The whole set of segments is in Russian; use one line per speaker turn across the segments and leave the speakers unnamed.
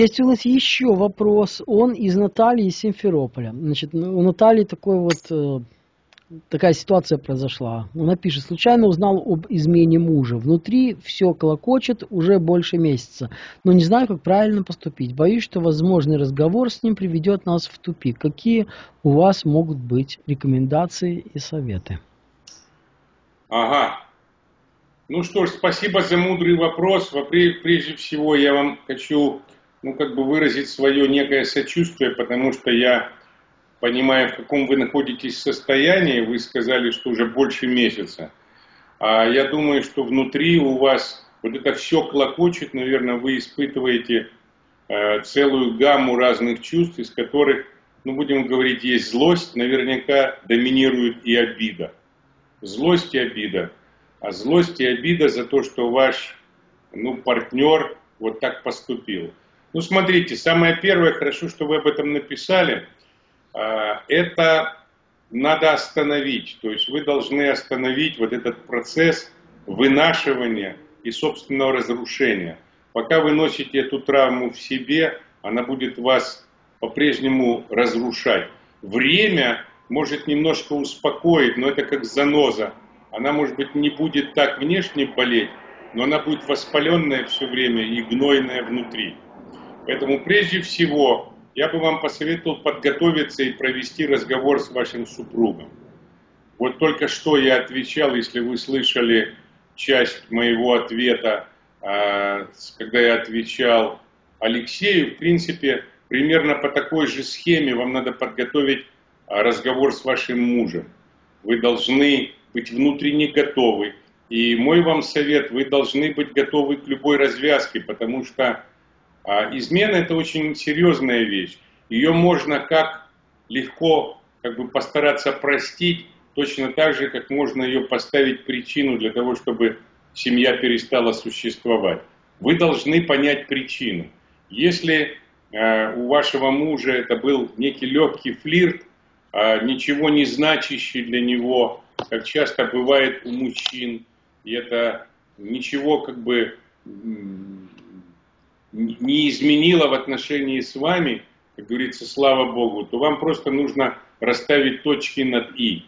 Есть у нас еще вопрос. Он из Натальи из Симферополя. Значит, у Натальи такой вот э, такая ситуация произошла. Она пишет, случайно узнал об измене мужа. Внутри все колокочет уже больше месяца, но не знаю, как правильно поступить. Боюсь, что возможный разговор с ним приведет нас в тупик. Какие у вас могут быть рекомендации и советы?
Ага. Ну что ж, спасибо за мудрый вопрос. Прежде всего я вам хочу ну, как бы выразить свое некое сочувствие, потому что я понимая, в каком вы находитесь состоянии, вы сказали, что уже больше месяца. А я думаю, что внутри у вас вот это все клокочет, наверное, вы испытываете э, целую гамму разных чувств, из которых, ну, будем говорить, есть злость, наверняка доминирует и обида. Злость и обида. А злость и обида за то, что ваш, ну, партнер вот так поступил. Ну, смотрите, самое первое, хорошо, что вы об этом написали – а, это надо остановить. То есть вы должны остановить вот этот процесс вынашивания и собственного разрушения. Пока вы носите эту травму в себе, она будет вас по-прежнему разрушать. Время может немножко успокоить, но это как заноза. Она, может быть, не будет так внешне болеть, но она будет воспаленная все время и гнойная внутри. Поэтому прежде всего я бы вам посоветовал подготовиться и провести разговор с вашим супругом. Вот только что я отвечал, если вы слышали часть моего ответа, а, когда я отвечал Алексею, в принципе, примерно по такой же схеме вам надо подготовить а, разговор с вашим мужем. Вы должны быть внутренне готовы. И мой вам совет, вы должны быть готовы к любой развязке, потому что а измена это очень серьезная вещь. Ее можно как легко как бы постараться простить, точно так же, как можно ее поставить причину для того, чтобы семья перестала существовать. Вы должны понять причину. Если э, у вашего мужа это был некий легкий флирт, э, ничего не значащий для него, как часто бывает у мужчин, и это ничего как бы не изменила в отношении с вами, как говорится, слава Богу, то вам просто нужно расставить точки над «и».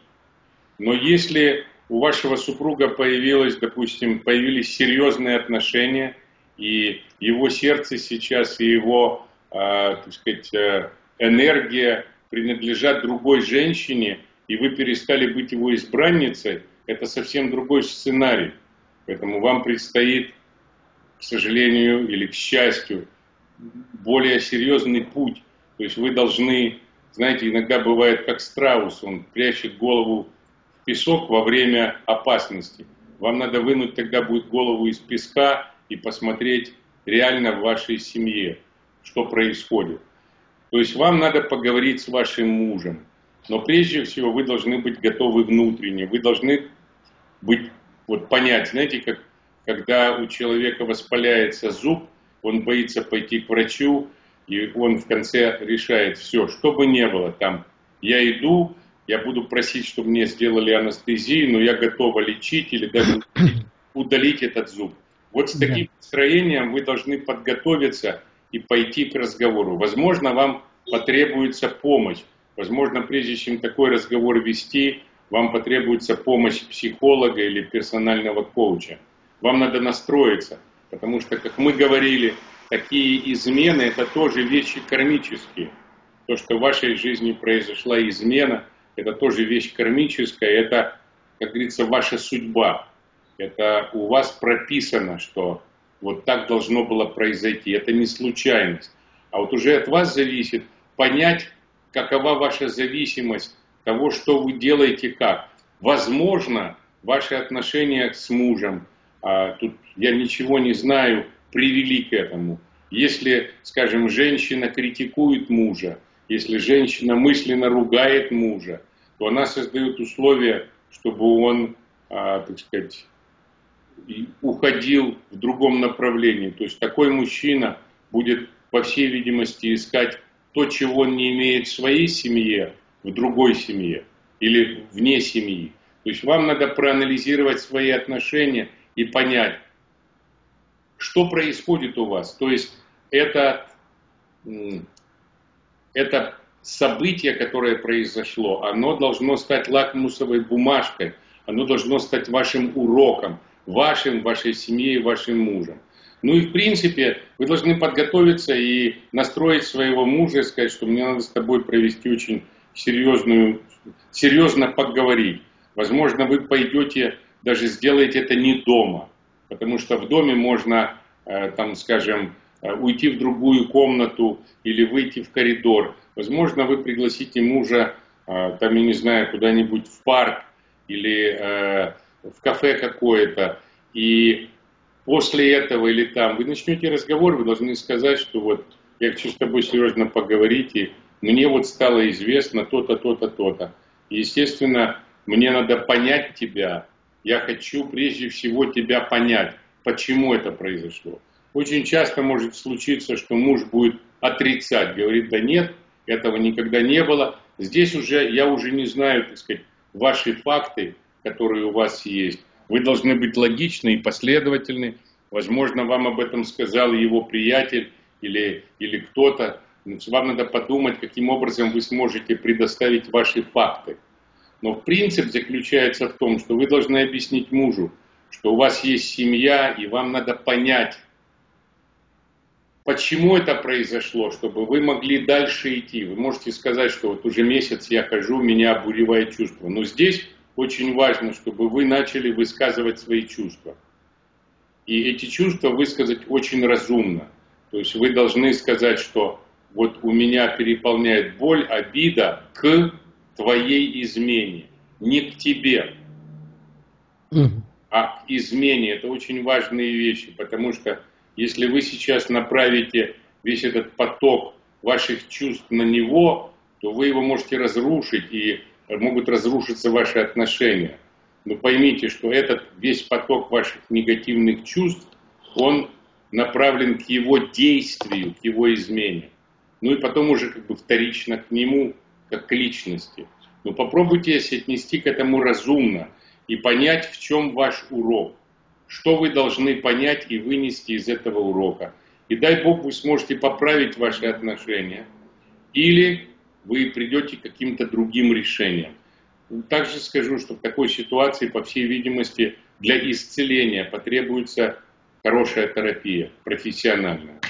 Но если у вашего супруга появилось, допустим, появились серьезные отношения, и его сердце сейчас, и его, э, так сказать, э, энергия принадлежат другой женщине, и вы перестали быть его избранницей, это совсем другой сценарий. Поэтому вам предстоит к сожалению или к счастью, более серьезный путь. То есть вы должны, знаете, иногда бывает как страус, он прячет голову в песок во время опасности. Вам надо вынуть тогда будет голову из песка и посмотреть реально в вашей семье, что происходит. То есть вам надо поговорить с вашим мужем. Но прежде всего вы должны быть готовы внутренне. Вы должны быть, вот понять, знаете, как когда у человека воспаляется зуб, он боится пойти к врачу, и он в конце решает все, что бы ни было там. Я иду, я буду просить, чтобы мне сделали анестезию, но я готова лечить или даже удалить этот зуб. Вот с таким настроением вы должны подготовиться и пойти к разговору. Возможно, вам потребуется помощь. Возможно, прежде чем такой разговор вести, вам потребуется помощь психолога или персонального коуча вам надо настроиться, потому что, как мы говорили, такие измены это тоже вещи кармические. То, что в вашей жизни произошла измена, это тоже вещь кармическая, это, как говорится, ваша судьба. Это у вас прописано, что вот так должно было произойти. Это не случайность. А вот уже от вас зависит понять, какова ваша зависимость того, что вы делаете как. Возможно, ваши отношения с мужем, а тут я ничего не знаю, привели к этому. Если, скажем, женщина критикует мужа, если женщина мысленно ругает мужа, то она создает условия, чтобы он, а, так сказать, уходил в другом направлении. То есть такой мужчина будет, по всей видимости, искать то, чего он не имеет в своей семье, в другой семье или вне семьи. То есть вам надо проанализировать свои отношения – и понять, что происходит у вас. То есть это это событие, которое произошло, оно должно стать лакмусовой бумажкой, оно должно стать вашим уроком, вашим, вашей семье и вашим мужем. Ну и в принципе вы должны подготовиться и настроить своего мужа и сказать, что мне надо с тобой провести очень серьезную, серьезно поговорить. Возможно, вы пойдете, даже сделаете это не дома, потому что в доме можно, э, там, скажем, э, уйти в другую комнату или выйти в коридор. Возможно, вы пригласите мужа, э, там, я не знаю, куда-нибудь в парк или в кафе какое-то, и после этого или там вы начнете разговор, вы должны сказать, что вот я хочу с тобой серьезно поговорить, и мне вот стало известно то-то, то-то, то-то. Естественно, мне надо понять тебя, я хочу прежде всего тебя понять, почему это произошло. Очень часто может случиться, что муж будет отрицать, говорит, да нет, этого никогда не было. Здесь уже, я уже не знаю, так сказать, ваши факты, которые у вас есть. Вы должны быть логичны и последовательны. Возможно, вам об этом сказал его приятель или, или кто-то. Вам надо подумать, каким образом вы сможете предоставить ваши факты. Но принцип заключается в том, что вы должны объяснить мужу, что у вас есть семья, и вам надо понять, почему это произошло, чтобы вы могли дальше идти. Вы можете сказать, что вот уже месяц я хожу, меня обуревает чувство. Но здесь очень важно, чтобы вы начали высказывать свои чувства. И эти чувства высказать очень разумно. То есть вы должны сказать, что вот у меня переполняет боль, обида к твоей измене, не к тебе, а к измене. Это очень важные вещи, потому что если вы сейчас направите весь этот поток ваших чувств на него, то вы его можете разрушить и могут разрушиться ваши отношения. Но поймите, что этот весь поток ваших негативных чувств, он направлен к его действию, к его измене. Ну и потом уже как бы вторично к нему как к личности. Но попробуйте отнести к этому разумно и понять, в чем ваш урок. Что вы должны понять и вынести из этого урока. И дай Бог, вы сможете поправить ваши отношения. Или вы придете к каким-то другим решениям. Также скажу, что в такой ситуации, по всей видимости, для исцеления потребуется хорошая терапия, профессиональная.